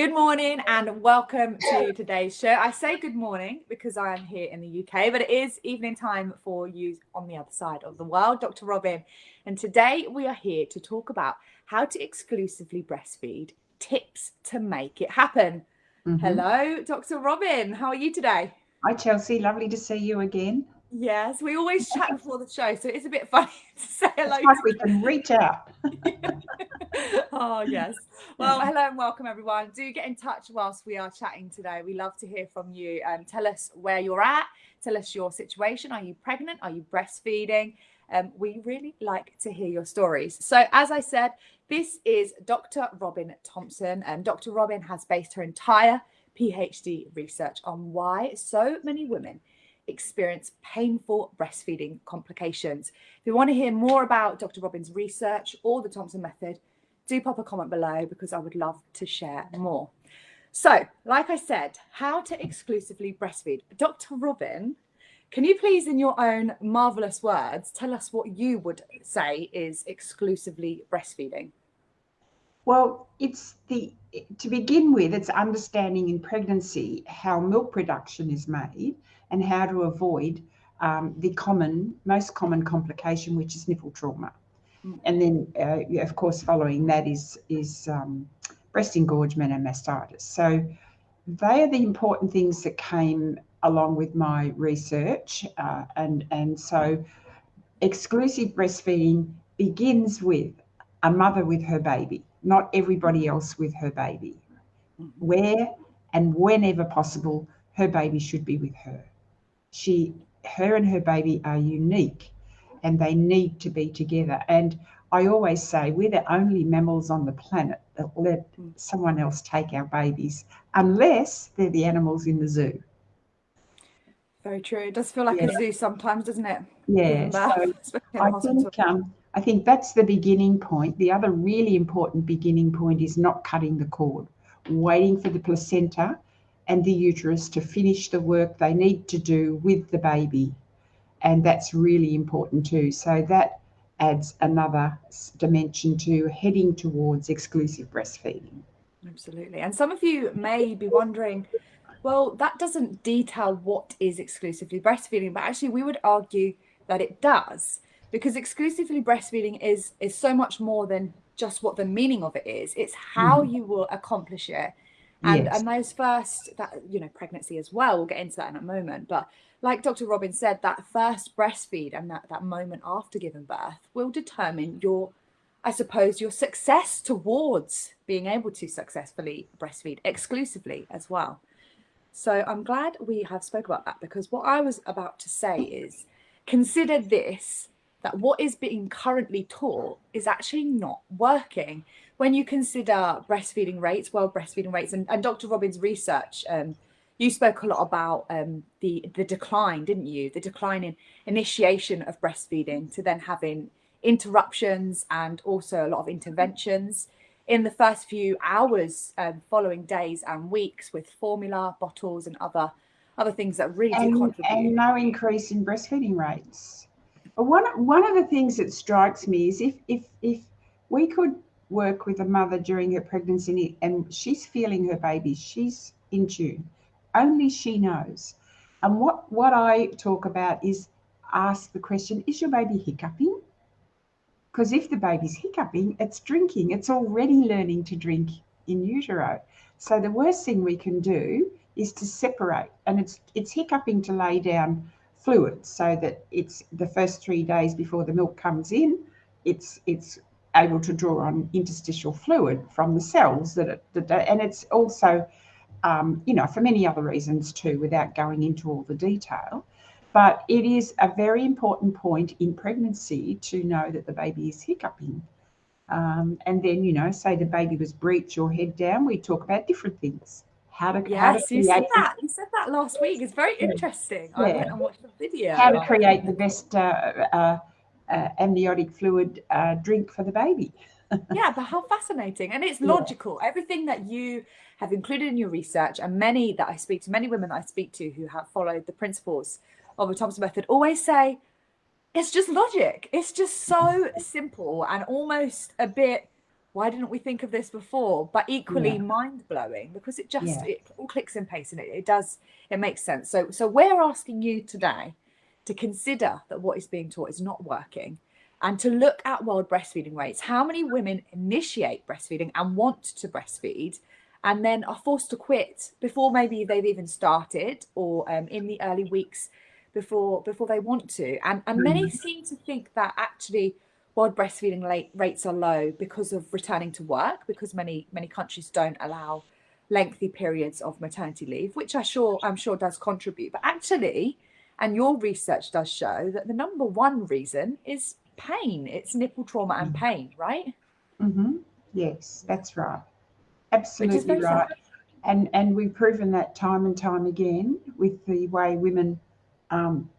Good morning and welcome to today's show. I say good morning because I am here in the UK, but it is evening time for you on the other side of the world, Dr. Robin. And today we are here to talk about how to exclusively breastfeed, tips to make it happen. Mm-hmm. Hello, Dr. Robin. How are you today? Hi, Chelsea. Lovely to see you again. Yes, we always chat before the show, so it's a bit funny to say hello. It's like we can reach out. oh yes. Well, hello and welcome everyone. Do get in touch whilst we are chatting today. We love to hear from you. Um, tell us where you're at. Tell us your situation. Are you pregnant? Are you breastfeeding? Um, we really like to hear your stories. So, as I said, this is Dr. Robin Thompson, and Dr. Robin has based her entire PhD research on why so many women experience painful breastfeeding complications. If you want to hear more about Dr. Robin's research or the Thompson method, do pop a comment below because I would love to share more. So, like I said, how to exclusively breastfeed. Dr. Robin, can you please, in your own marvelous words, tell us what you would say is exclusively breastfeeding? Well, it's the to begin with, it's understanding in pregnancy how milk production is made and how to avoid um, the common, most common complication, which is nipple trauma. Mm. And then, uh, of course, following that is is um, breast engorgement and mastitis. So they are the important things that came along with my research, uh, and and so exclusive breastfeeding begins with a mother with her baby, not everybody else with her baby. Mm-hmm. Where and whenever possible, her baby should be with her she her and her baby are unique and they need to be together. And i always say we're the only mammals on the planet that let someone else take our babies unless they're the animals in the zoo. Very true. It does feel like yeah. a zoo sometimes doesn't it? Yeah so i think um, i think that's the beginning point. The other really important beginning point is not cutting the cord. Waiting for the placenta and the uterus to finish the work they need to do with the baby. And that's really important too. So that adds another dimension to heading towards exclusive breastfeeding. Absolutely. And some of you may be wondering, well, that doesn't detail what is exclusively breastfeeding, but actually we would argue that it does because exclusively breastfeeding is is so much more than just what the meaning of it is. It's how mm. you will accomplish it and yes. and those first that you know pregnancy as well we'll get into that in a moment but like dr robin said that first breastfeed and that that moment after giving birth will determine your i suppose your success towards being able to successfully breastfeed exclusively as well so i'm glad we have spoke about that because what i was about to say is consider this that what is being currently taught is actually not working when you consider breastfeeding rates, world breastfeeding rates, and, and Dr. Robin's research, um, you spoke a lot about um, the the decline, didn't you? The decline in initiation of breastfeeding to then having interruptions and also a lot of interventions in the first few hours um, following days and weeks with formula bottles and other other things that really and, contribute. And no increase in breastfeeding rates. One one of the things that strikes me is if if if we could work with a mother during her pregnancy and she's feeling her baby, she's in tune. Only she knows. And what, what I talk about is ask the question is your baby hiccuping? Because if the baby's hiccuping, it's drinking, it's already learning to drink in utero. So the worst thing we can do is to separate, and it's it's hiccuping to lay down fluids so that it's the first three days before the milk comes in, it's it's able to draw on interstitial fluid from the cells that it, that, and it's also um, you know for many other reasons too without going into all the detail. But it is a very important point in pregnancy to know that the baby is hiccuping. Um, and then you know say the baby was breech or head down we talk about different things how to yes how to you said that you said that last week it's very interesting yeah. i went and watched the video how to create the best uh, uh, uh, amniotic fluid uh, drink for the baby. yeah, but how fascinating. And it's logical. Yeah. Everything that you have included in your research, and many that I speak to, many women that I speak to who have followed the principles of the Thompson method always say, it's just logic. It's just so simple and almost a bit why didn't we think of this before? But equally yeah. mind blowing because it just yeah. it all clicks in place and it, it does it makes sense. So so we're asking you today to consider that what is being taught is not working and to look at world breastfeeding rates. How many women initiate breastfeeding and want to breastfeed and then are forced to quit before maybe they've even started or um, in the early weeks before before they want to. And, and many mm. seem to think that actually world breastfeeding rates are low because of returning to work, because many many countries don't allow lengthy periods of maternity leave, which I sure I'm sure does contribute. But actually, and your research does show that the number one reason is pain. It's nipple trauma and mm-hmm. pain, right? Mm-hmm. Yes, that's right. Absolutely right. And and we've proven that time and time again with the way women, um,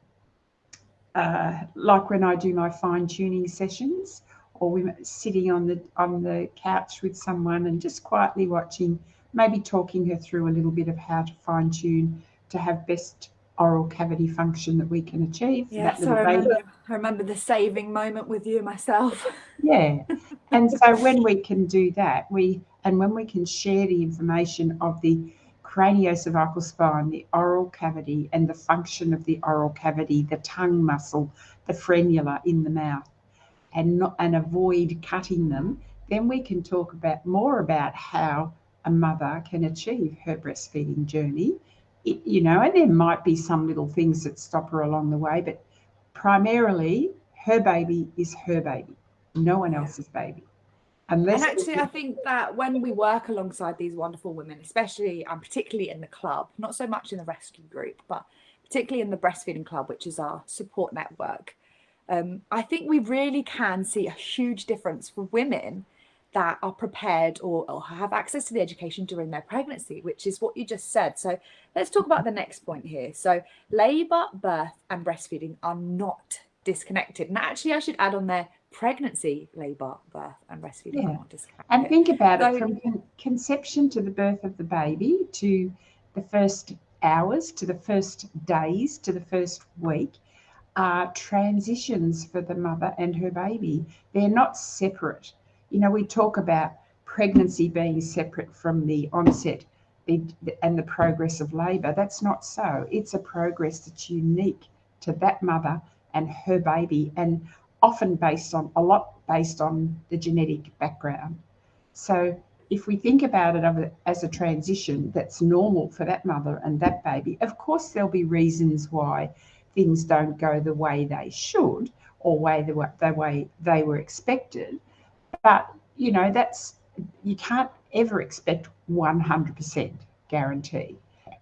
uh, like when I do my fine tuning sessions, or women sitting on the on the couch with someone and just quietly watching, maybe talking her through a little bit of how to fine tune to have best oral cavity function that we can achieve. Yeah, so I remember, I remember the saving moment with you myself. Yeah. and so when we can do that, we and when we can share the information of the craniocervical spine, the oral cavity, and the function of the oral cavity, the tongue muscle, the frenula in the mouth, and not and avoid cutting them, then we can talk about more about how a mother can achieve her breastfeeding journey. You know, and there might be some little things that stop her along the way, but primarily her baby is her baby, no one else's baby. Unless and actually, I think that when we work alongside these wonderful women, especially and particularly in the club, not so much in the rescue group, but particularly in the breastfeeding club, which is our support network, um, I think we really can see a huge difference for women that are prepared or, or, have access to the education during their pregnancy, which is what you just said. So let's talk about the next point here. So labour, birth and breastfeeding are not disconnected. And actually I should add on there pregnancy, labour, birth and breastfeeding yeah. And think about so, it from con conception to the birth of the baby to the first hours to the first days to the first week are transitions for the mother and her baby. They're not separate you know, we talk about pregnancy being separate from the onset and the progress of labour. That's not so. It's a progress that's unique to that mother and her baby, and often based on a lot based on the genetic background. So, if we think about it as a transition that's normal for that mother and that baby, of course, there'll be reasons why things don't go the way they should or way the the way they were expected. But, you know, that's, you can't ever expect 100% guarantee,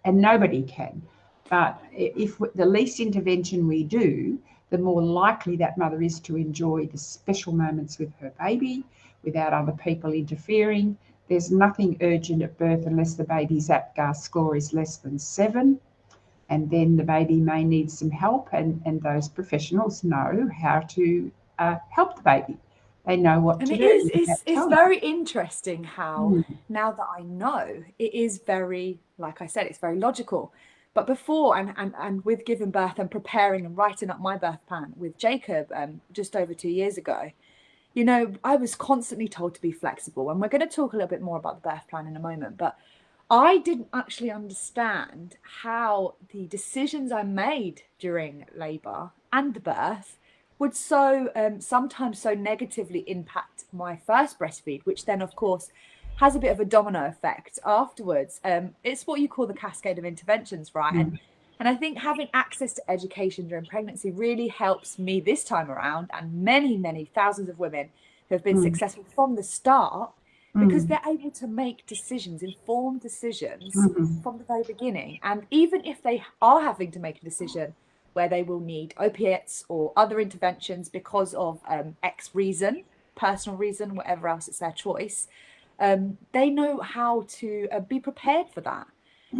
and nobody can. But if the least intervention we do, the more likely that mother is to enjoy the special moments with her baby without other people interfering. There's nothing urgent at birth unless the baby's APGAR score is less than seven. And then the baby may need some help, and, and those professionals know how to uh, help the baby they know what and to it do. Is, it's, it's very interesting how mm. now that I know, it is very, like I said, it's very logical. But before and, and, and with giving birth and preparing and writing up my birth plan with Jacob um, just over two years ago, you know, I was constantly told to be flexible. And we're going to talk a little bit more about the birth plan in a moment. But I didn't actually understand how the decisions I made during labour and the birth would so um, sometimes so negatively impact my first breastfeed, which then, of course, has a bit of a domino effect afterwards. Um, it's what you call the cascade of interventions, right? Mm. And and I think having access to education during pregnancy really helps me this time around, and many, many thousands of women who have been mm. successful from the start because mm. they're able to make decisions, informed decisions -hmm. from the very beginning. And even if they are having to make a decision where they will need opiates or other interventions because of um, X reason, personal reason, whatever else, it's their choice. Um, they know how to uh, be prepared for that.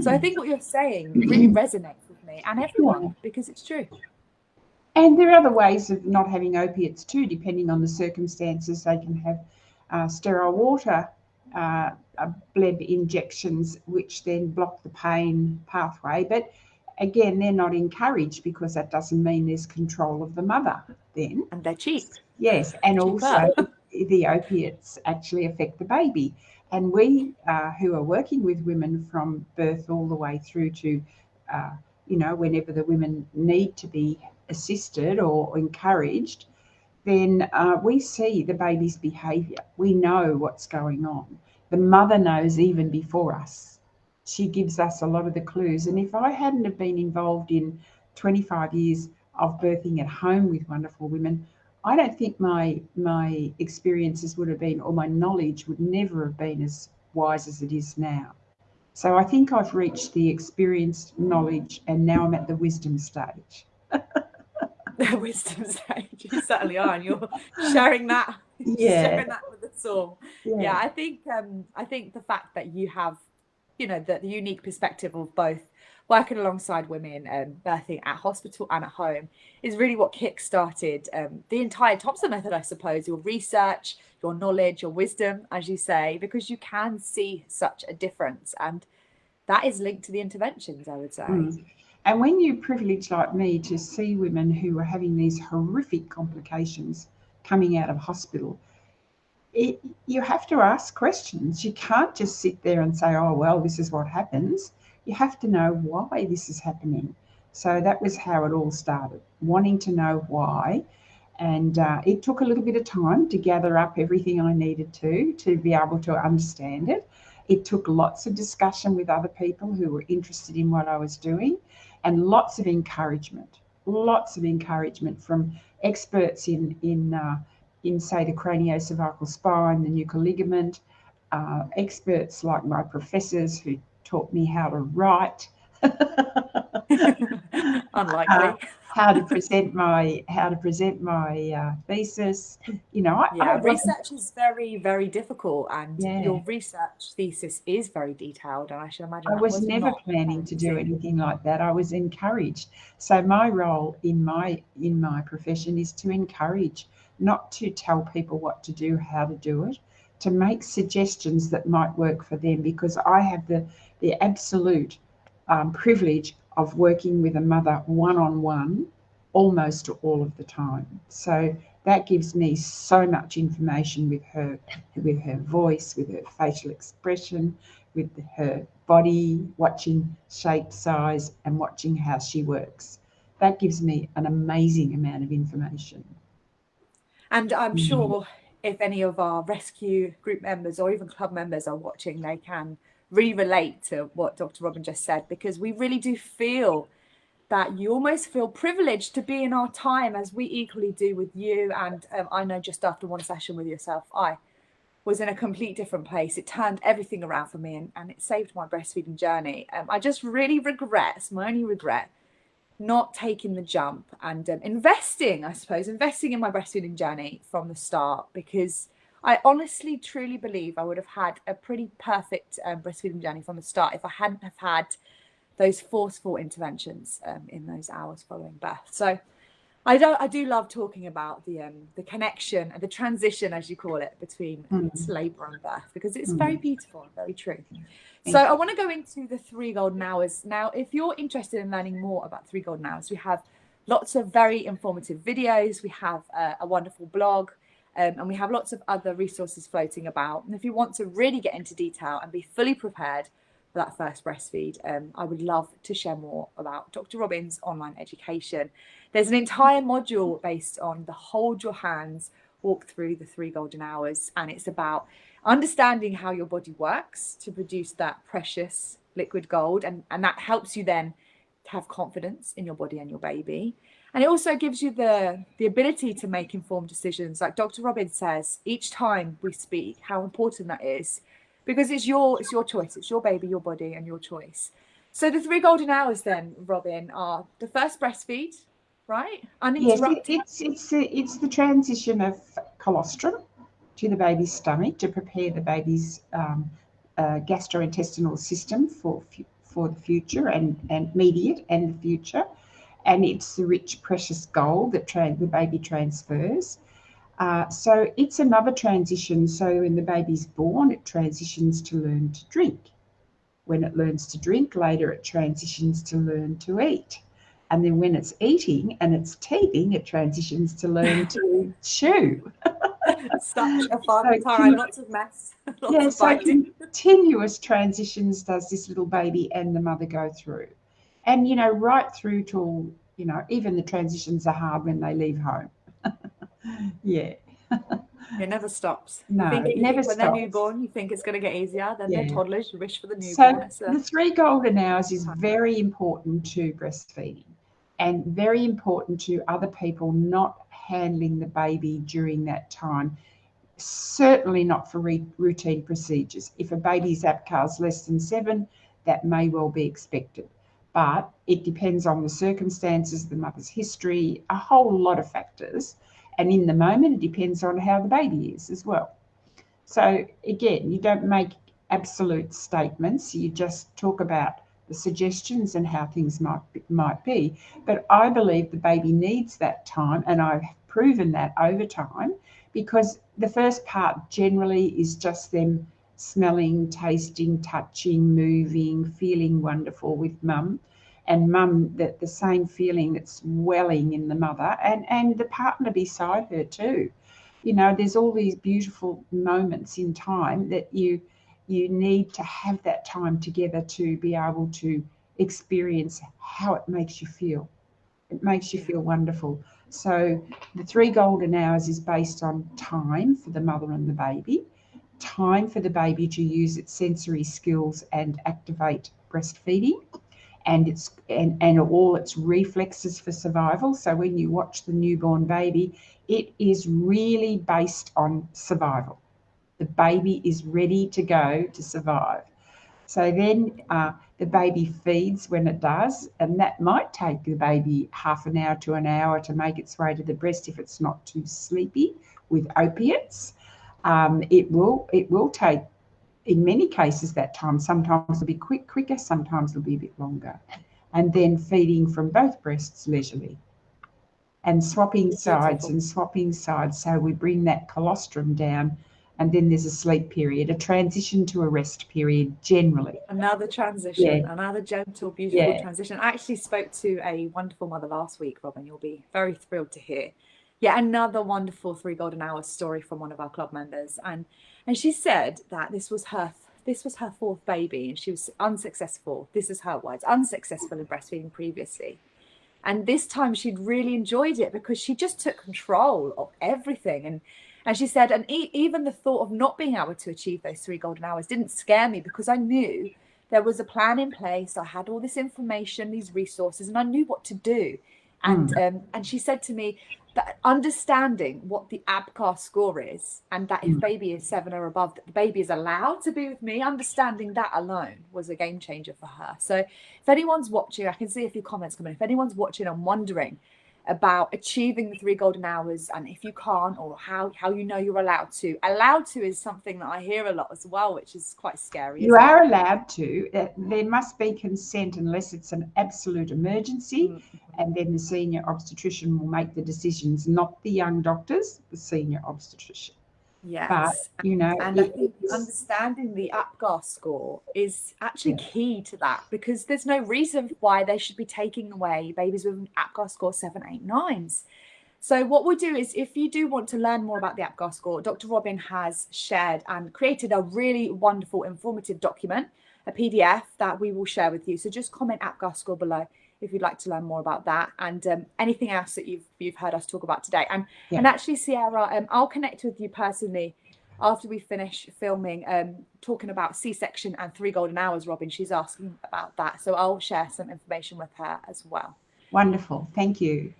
So I think what you're saying really resonates with me and everyone because it's true. And there are other ways of not having opiates too, depending on the circumstances. They can have uh, sterile water uh, bleb injections, which then block the pain pathway. But again, they're not encouraged because that doesn't mean there's control of the mother then. And they're cheap. Yes. And also, the opiates actually affect the baby. And we uh, who are working with women from birth all the way through to, uh, you know, whenever the women need to be assisted or encouraged, then uh, we see the baby's behaviour. We know what's going on. The mother knows even before us. She gives us a lot of the clues. And if I hadn't have been involved in 25 years of birthing at home with wonderful women, I don't think my my experiences would have been, or my knowledge would never have been as wise as it is now. So I think I've reached the experienced knowledge, and now I'm at the wisdom stage. the wisdom stage, you certainly are, and you're sharing that, yeah, sharing that with us all. Yeah. yeah, I think um, I think the fact that you have, you know, the, the unique perspective of both working alongside women and um, birthing at hospital and at home is really what kick-started um, the entire Thompson method, I suppose, your research, your knowledge, your wisdom, as you say, because you can see such a difference. And that is linked to the interventions, I would say. Mm. And when you're privileged like me to see women who are having these horrific complications coming out of hospital, it, you have to ask questions. You can't just sit there and say, oh, well, this is what happens you have to know why this is happening. So that was how it all started, wanting to know why. And uh, it took a little bit of time to gather up everything I needed to, to be able to understand it. It took lots of discussion with other people who were interested in what I was doing and lots of encouragement, lots of encouragement from experts in, in, uh, in say, the craniocervical spine, the nuchal ligament, uh, experts like my professors who taught me how to write. Unlikely. Uh, how to present my how to present my uh, thesis. You know, I, yeah, I research is very very difficult, and yeah. your research thesis is very detailed. And I should imagine I was, was never planning to do anything like that. I was encouraged. So my role in my in my profession is to encourage, not to tell people what to do, how to do it, to make suggestions that might work for them. Because I have the the absolute um, privilege of working with a mother one on one almost all of the time. So that gives me so much information with her, with her voice, with her facial expression, with her body, watching shape, size, and watching how she works. That gives me an amazing amount of information. And I'm mm. sure if any of our rescue group members or even club members are watching, they can really relate to what Dr. Robin just said because we really do feel that you almost feel privileged to be in our time as we equally do with you. And um, I know just after one session with yourself, I was in a complete different place. It turned everything around for me and, and it saved my breastfeeding journey. Um, I just really regret, my only regret, not taking the jump and um, investing, I suppose, investing in my breastfeeding journey from the start because I honestly, truly believe I would have had a pretty perfect um, breastfeeding journey from the start if I hadn't have had those forceful interventions um, in those hours following birth. So I do, I do love talking about the um, the connection and the transition, as you call it, between mm. labour and birth because it's mm. very beautiful and very true. Thank so you. I want to go into the three golden hours now. If you're interested in learning more about three golden hours, we have lots of very informative videos. We have uh, a wonderful blog. Um, and we have lots of other resources floating about. And if you want to really get into detail and be fully prepared that first breastfeed, um, I would love to share more about Dr. Robin's online education. There's an entire module based on the hold your hands, walk through the three golden hours. And it's about understanding how your body works to produce that precious liquid gold. And, and that helps you then to have confidence in your body and your baby. And it also gives you the, the ability to make informed decisions. Like Dr. Robin says, each time we speak, how important that is because it's your it's your choice. It's your baby, your body, and your choice. So the three golden hours then, Robin, are the first breastfeed, right? Uninterrupted. Yes, it's it's it's the transition of colostrum to the baby's stomach to prepare the baby's um, uh, gastrointestinal system for for the future and and immediate and the future and it's the rich, precious gold that the baby transfers. Uh, so it's another transition. So when the baby's born, it transitions to learn to drink. When it learns to drink, later it transitions to learn to eat. And then when it's eating and it's teething, it transitions to learn to chew. Such a fun so time, lots of mess. Lots yeah, of so continuous transitions does this little baby and the mother go through. And, you know, right through till, you know, even the transitions are hard when they leave home. yeah. It never stops. No, it never when stops. they're newborn, you think it's going to get easier. Then yeah. they're toddlers, you wish for the newborn. So the three golden hours is very important to breastfeeding and very important to other people not handling the baby during that time. Certainly not for routine procedures. If a baby's APGAR is less than seven, that may well be expected. But it depends on the circumstances, the mother's history, a whole lot of factors. And in the moment, it depends on how the baby is as well. So again, you don't make absolute statements. You just talk about the suggestions and how things might be, might be. But I believe the baby needs that time, and I've proven that over time because the first part generally is just them smelling, tasting, touching, moving, feeling wonderful with mum. And mum, that the same feeling that's welling in the mother and, and the partner beside her too. You know, there's all these beautiful moments in time that you you need to have that time together to be able to experience how it makes you feel. It makes you feel wonderful. So the three golden hours is based on time for the mother and the baby, time for the baby to use its sensory skills and activate breastfeeding and its and, and all its reflexes for survival. So when you watch the newborn baby, it is really based on survival. The baby is ready to go to survive. So then uh, the baby feeds when it does, and that might take the baby half an hour to an hour to make its way to the breast if it's not too sleepy with opiates. Um, it will it will take in many cases that time. Sometimes it'll be quick quicker, sometimes it'll be a bit longer. And then feeding from both breasts leisurely. And swapping sides and swapping sides. So we bring that colostrum down and then there's a sleep period, a transition to a rest period generally. Another transition, yeah. another gentle, beautiful yeah. transition. I actually spoke to a wonderful mother last week, Robin. You'll be very thrilled to hear. Yeah, another wonderful three golden hours story from one of our club members, and and she said that this was her this was her fourth baby, and she was unsuccessful. This is her words: unsuccessful in breastfeeding previously. And this time she'd really enjoyed it because she just took control of everything and and she said, and e- even the thought of not being able to achieve those three golden hours didn't scare me because I knew there was a plan in place. I had all this information, these resources, and I knew what to do. And mm. um, and she said to me that understanding what the APGAR score is, and that if mm. baby is seven or above, that the baby is allowed to be with me. Understanding that alone was a game changer for her. So if anyone's watching, I can see a few comments coming. If anyone's watching and wondering about achieving the three golden hours and if you can't or how how you know you're allowed to allowed to is something that i hear a lot as well which is quite scary you are it? allowed to there must be consent unless it's an absolute emergency mm-hmm. and then the senior obstetrician will make the decisions not the young doctors the senior obstetrician Yes. But, you know, and I think understanding the APGAR score is actually yeah. key to that because there's no reason why they should be taking away babies with an APGAR score seven, eight, nines. So what we'll do is if you do want to learn more about the APGAR score, Dr. Robin has shared and created a really wonderful informative document, a PDF that we will share with you. So just comment APGAR score below if you'd like to learn more about that and um, anything else that you've you've heard us talk about today. And yeah. and actually, Sierra, um, I'll connect with you personally after we finish filming, um, talking about C-section and three golden hours. Robin, she's asking about that, so I'll share some information with her as well. Wonderful, thank you.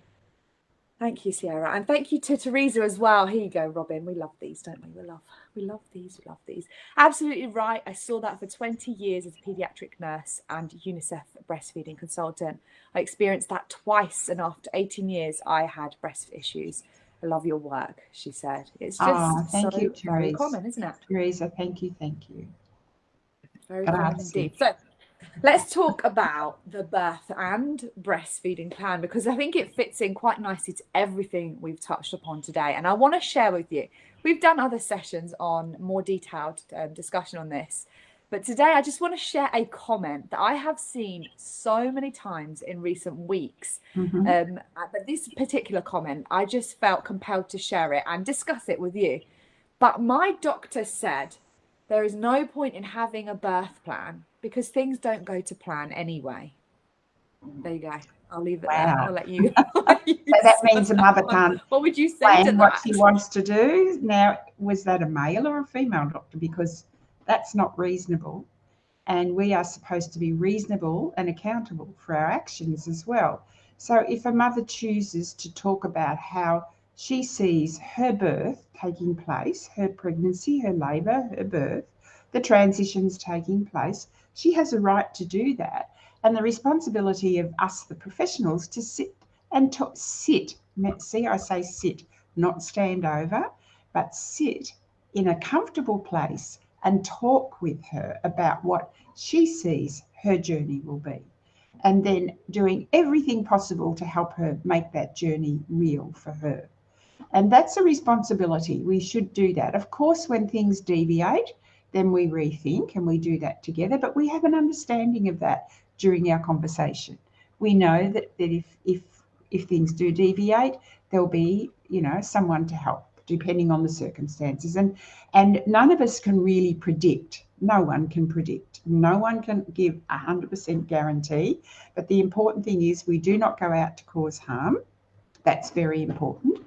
Thank you, Sierra, and thank you to Teresa as well. Here you go, Robin. We love these, don't we? We love, we love these. We love these. Absolutely right. I saw that for 20 years as a paediatric nurse and UNICEF breastfeeding consultant. I experienced that twice, and after 18 years, I had breast issues. I love your work, she said. It's ah, just oh, thank so you, very common, isn't it? Teresa, thank you, thank you. Very common indeed. So Let's talk about the birth and breastfeeding plan because I think it fits in quite nicely to everything we've touched upon today. And I want to share with you, we've done other sessions on more detailed um, discussion on this, But today I just want to share a comment that I have seen so many times in recent weeks. Mm-hmm. Um, but this particular comment, I just felt compelled to share it and discuss it with you. But my doctor said there is no point in having a birth plan because things don't go to plan anyway. There you go. I'll leave it wow. there. I'll let you. so that means a mother can't. What would you say to what she wants to do? Now, was that a male or a female doctor? Because that's not reasonable, and we are supposed to be reasonable and accountable for our actions as well. So, if a mother chooses to talk about how she sees her birth taking place, her pregnancy, her labour, her birth, the transitions taking place, she has a right to do that and the responsibility of us, the professionals, to sit and to sit. See, I say sit, not stand over, but sit in a comfortable place and talk with her about what she sees her journey will be. And then doing everything possible to help her make that journey real for her. And that's a responsibility. We should do that. Of course, when things deviate, then we rethink and we do that together, but we have an understanding of that during our conversation. We know that, that if, if, if things do deviate, there'll be, you know, someone to help depending on the circumstances. And, and none of us can really predict. No one can predict. No one can give a 100% guarantee. But the important thing is we do not go out to cause harm. That's very important.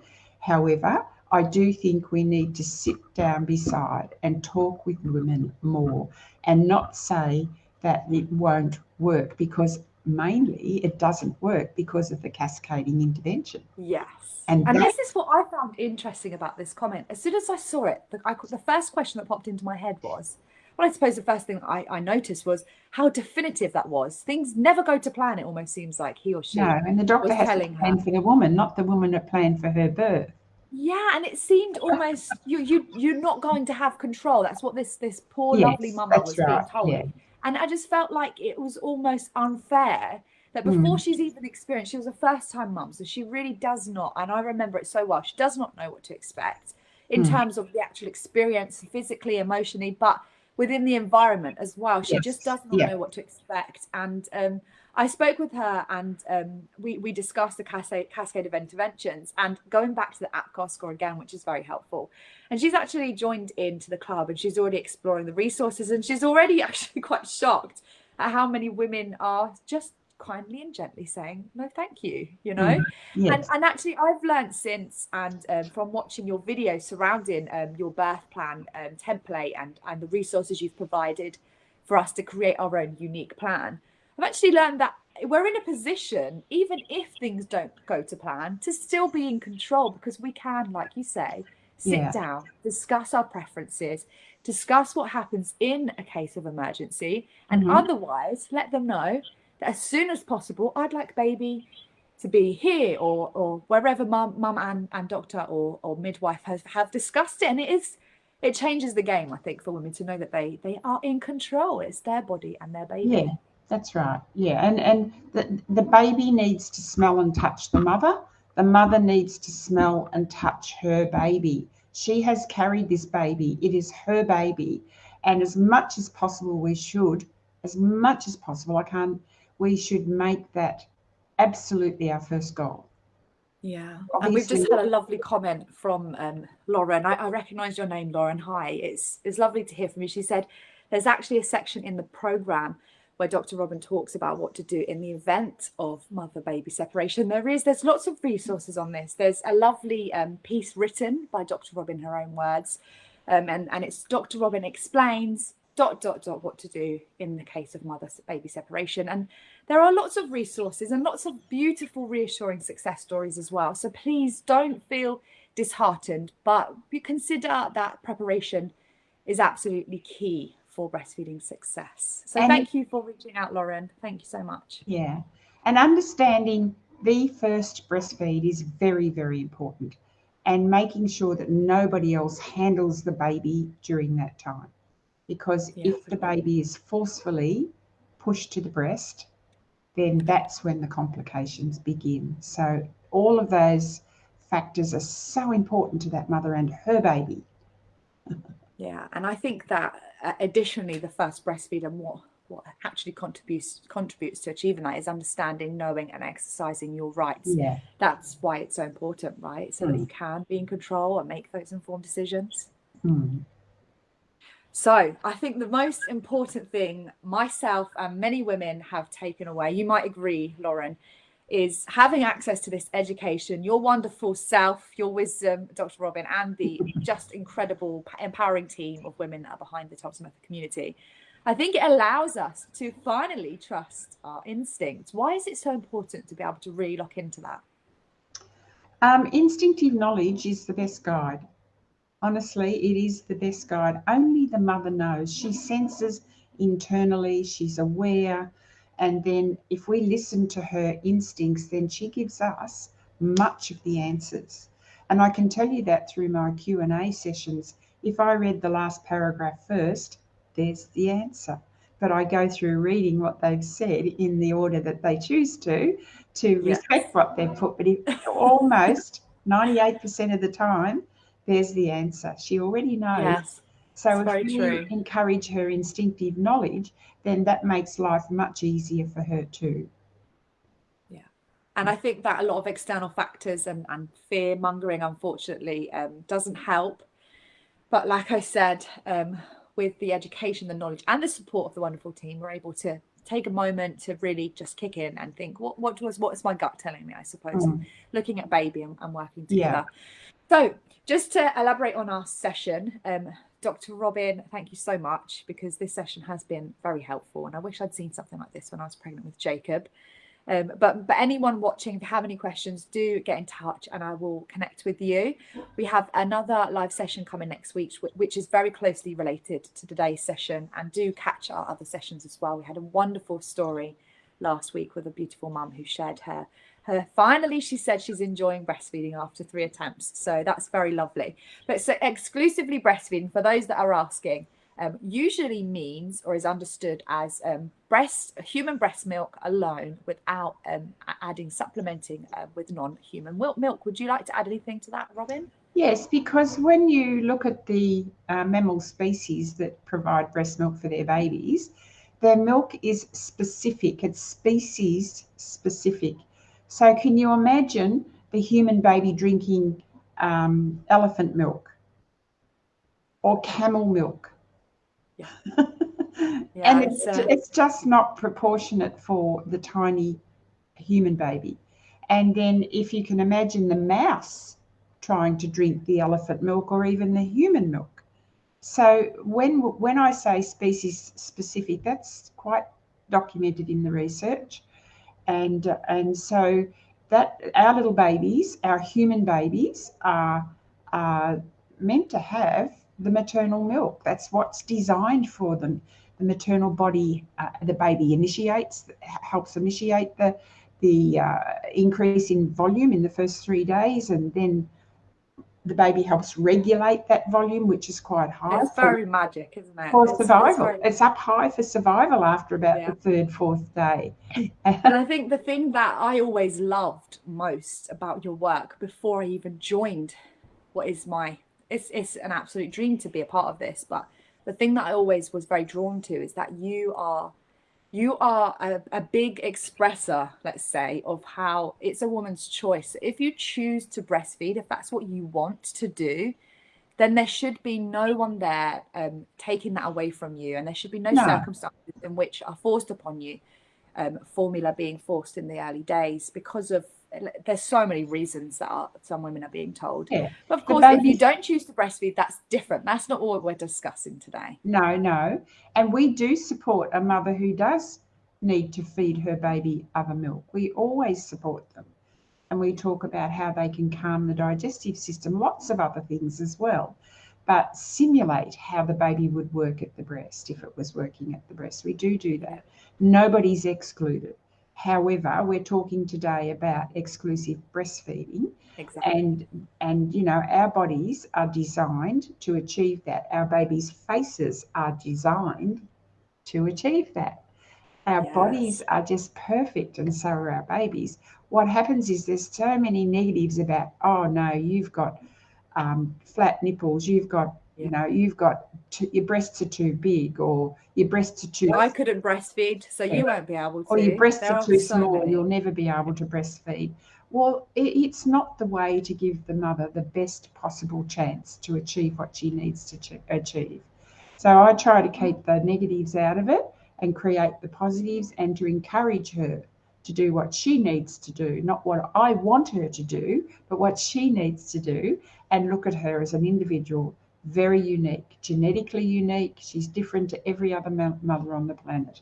However, I do think we need to sit down beside and talk with women more and not say that it won't work because mainly it doesn't work because of the cascading intervention. Yes. And, and this is what I found interesting about this comment. As soon as I saw it, the, I, the first question that popped into my head was, well, I suppose the first thing I, I, noticed was how definitive that was. Things never go to plan, it almost seems like he or she. No, and the doctor has to plan her. for the woman, not the woman that planned for her birth. Yeah, and it seemed almost you you you're not going to have control. That's what this this poor yes, lovely mama was right. being told. Yeah. And I just felt like it was almost unfair that before mm. she's even experienced, she was a first time mum. So she really does not, and I remember it so well, she does not know what to expect in mm. terms of the actual experience, physically, emotionally, but within the environment as well. She yes. just does not yeah. know what to expect. And um, I spoke with her and um, we, we discussed the cascade, cascade of interventions and going back to the APGAR score again, which is very helpful. And she's actually joined into the club and she's already exploring the resources and she's already actually quite shocked at how many women are just kindly and gently saying no thank you you know mm, yes. and, and actually i've learned since and um, from watching your video surrounding um, your birth plan um, template and and the resources you've provided for us to create our own unique plan I've actually learned that we're in a position, even if things don't go to plan, to still be in control because we can, like you say, sit yeah. down, discuss our preferences, discuss what happens in a case of emergency, and mm-hmm. otherwise let them know as soon as possible, I'd like baby to be here or or wherever mum, mum and, and doctor or, or midwife has have discussed it. And it is it changes the game, I think, for women to know that they they are in control. It's their body and their baby. Yeah. That's right. Yeah, and and the the baby needs to smell and touch the mother. The mother needs to smell and touch her baby. She has carried this baby. It is her baby, and as much as possible, we should, as much as possible, I can't. We should make that absolutely our first goal. Yeah, Obviously, and we've just had a lovely comment from um, Lauren. I, I recognise your name, Lauren. Hi, it's it's lovely to hear from you. She said there's actually a section in the program where Dr. Robin talks about what to do in the event of mother baby separation. There is, there's lots of resources on this. There's a lovely um, piece written by Dr. Robin, her own words, um, and, and it's Dr. Robin explains dot dot dot what to do in the case of mother baby separation and there are lots of resources and lots of beautiful reassuring success stories as well so please don't feel disheartened but you consider that preparation is absolutely key for breastfeeding success. So and thank you for reaching out, Lauren. Thank you so much. Yeah. And understanding the first breastfeed is very, very important. And making sure that nobody else handles the baby during that time. Because yeah, if the baby is forcefully pushed to the breast, then that's when the complications begin. So all of those factors are so important to that mother and her baby. yeah, and I think that uh, additionally, the first breastfeed and what what actually contributes contributes to achieving that is understanding, knowing, and exercising your rights. Yeah. That's why it's so important, right? So mm. that you can be in control and make those informed decisions. Mm. So I think the most important thing myself and many women have taken away, you might agree, Lauren, is having access to this education, your wonderful self, your wisdom, Dr. Robin, and the just incredible empowering team of women that are behind the Thompson Method community. I think it allows us to finally trust our instincts. Why is it so important to be able to really lock into that? Um, instinctive knowledge is the best guide. Honestly, it is the best guide. Only the mother knows. She senses internally, she's aware. And then if we listen to her instincts, then she gives us much of the answers. And I can tell you that through my Q&A sessions. If I read the last paragraph first, there's the answer. But I go through reading what they've said in the order that they choose to, to yes. respect what they've put. But if almost 98% of the time, there's the answer. She already knows. Yes, so if we true. encourage her instinctive knowledge, then that makes life much easier for her too. Yeah. And I think that a lot of external factors and, and fear mongering, unfortunately, um, doesn't help. But like I said, um, with the education, the knowledge, and the support of the wonderful team, we're able to take a moment to really just kick in and think, what what was what is my gut telling me? I suppose, mm. looking at baby and, and working together. Yeah. So just to elaborate on our session, um, Dr. Robin, thank you so much because this session has been very helpful. And I wish I'd seen something like this when I was pregnant with Jacob. Um, but but anyone watching, if you have any questions, do get in touch and I will connect with you. We have another live session coming next week, which is very closely related to today's session. And do catch our other sessions as well. We had a wonderful story last week with a beautiful mum who shared her her finally she said she's enjoying breastfeeding after three attempts so that's very lovely. But so exclusively breastfeeding for those that are asking um, usually means or is understood as um, breast human breast milk alone without um, adding supplementing uh, with non-human milk milk. Would you like to add anything to that robin? Yes because when you look at the uh, mammal species that provide breast milk for their babies their milk is specific. It's species specific so can you imagine the human baby drinking um, elephant milk or camel milk? Yeah. yeah and it's, uh... it's just not proportionate for the tiny human baby. And then if you can imagine the mouse trying to drink the elephant milk or even the human milk. So when when I say species specific, that's quite documented in the research and and so that our little babies, our human babies, are are meant to have the maternal milk. That's what's designed for them. The maternal body, uh, the baby initiates, helps initiate the the uh, increase in volume in the first three days, and then the baby helps regulate that volume, which is quite high. It's very magic, isn't it? For it's, survival. It's, very... it's, up high for survival after about yeah. the third, fourth day. and I think the thing that I always loved most about your work before I even joined what is my it's it's an absolute dream to be a part of this, but the thing that I always was very drawn to is that you are you are a, a, big expresser, let's say, of how it's a woman's choice. If you choose to breastfeed, if that's what you want to do, then there should be no one there um, taking that away from you. And there should be no, no. circumstances in which are forced upon you, um, formula being forced in the early days because of there's so many reasons that are, some women are being told. Yeah. But of course, if you don't choose to breastfeed, that's different. That's not what we're discussing today. No, no. And we do support a mother who does need to feed her baby other milk. We always support them. And we talk about how they can calm the digestive system, lots of other things as well. But simulate how the baby would work at the breast if it was working at the breast. We do do that. Nobody's excluded. However, we're talking today about exclusive breastfeeding. Exactly. And and you know, our bodies are designed to achieve that. Our babies' faces are designed to achieve that. Our yes. bodies are just perfect, and so are our babies. What happens is there's so many negatives about, oh no, you've got um, flat nipples, you've got you know you've got too, your breasts are too big or your breasts are too i couldn't breastfeed so you won't be able to or your breasts there are too so small many. you'll never be able to breastfeed. Well it's not the way to give the mother the best possible chance to achieve what she needs to achieve. So i try to keep the negatives out of it and create the positives and to encourage her to do what she needs to do, not what I want her to do, but what she needs to do, and look at her as an individual very unique, genetically unique. She's different to every other mother on the planet.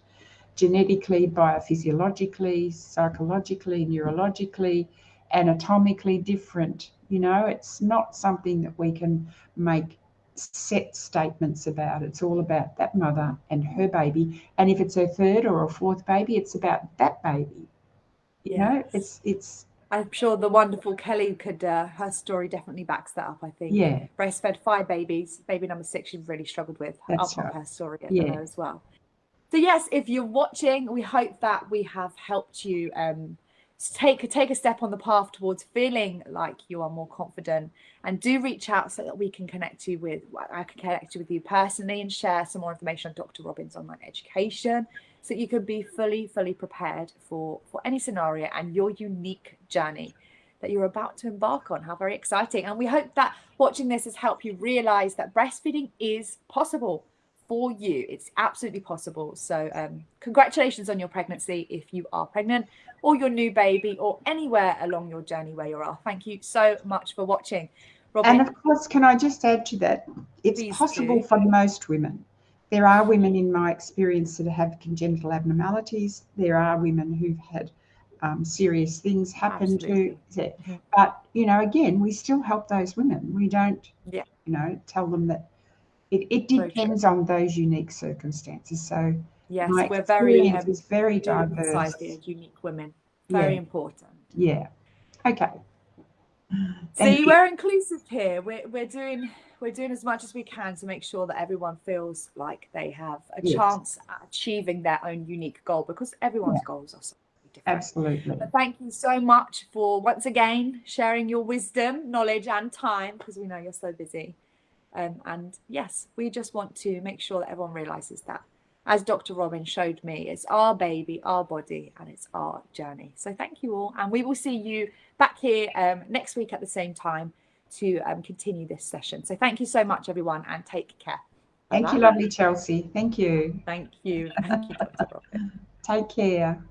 Genetically, biophysiologically, psychologically, neurologically, anatomically different. You know, it's not something that we can make set statements about. It's all about that mother and her baby. And if it's her third or a fourth baby, it's about that baby. You yes. know, it's it's I'm sure the wonderful Kelly could, uh, her story definitely backs that up. I think. Yeah. Breastfed five babies. Baby number six, she really struggled with. That's I'll right. her story yeah. as well. So yes, if you're watching, we hope that we have helped you um, take take a step on the path towards feeling like you are more confident. And do reach out so that we can connect you with. I can connect you with you personally and share some more information on Dr. Robin's online education so you can be fully, fully prepared for, for any scenario and your unique journey that you're about to embark on. How very exciting. And we hope that watching this has helped you realize that breastfeeding is possible for you. It's absolutely possible. So um, congratulations on your pregnancy if you are pregnant or your new baby or anywhere along your journey where you are. Thank you so much for watching. Robin, and of course, can I just add to that? It's possible do. for most women. There are women in my experience that have congenital abnormalities. There are women who've had um, serious things happen Absolutely. to mm-hmm. But, you know, again, we still help those women. We don't, yeah. you know, tell them that it, it depends on those unique circumstances. So, yes, we're very, um, is very diverse. Unique women, very yeah. important. Yeah. Okay. Thank See, you. we're inclusive here. We're, we're doing we're doing as much as we can to make sure that everyone feels like they have a yes. chance at achieving their own unique goal because everyone's yeah. goals are so different. Absolutely. But thank you so much for once again sharing your wisdom, knowledge, and time because we know you're so busy. Um, and yes, we just want to make sure that everyone realizes that, as Dr. Robin showed me, it's our baby, our body, and it's our journey. So thank you all. And we will see you back here um, next week at the same time to um, continue this session. So thank you so much, everyone, and take care. Thank you, lovely Chelsea. Thank you. Thank you. Thank you, Dr. Robin. Take care.